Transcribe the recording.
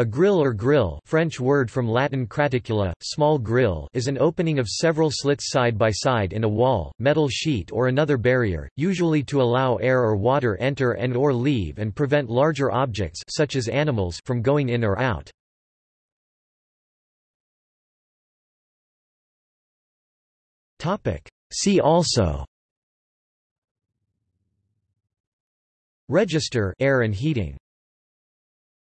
A grille or grille, French word from Latin craticula, small grill is an opening of several slits side by side in a wall, metal sheet or another barrier, usually to allow air or water enter and or leave and prevent larger objects such as animals from going in or out. See also. Register air and heating.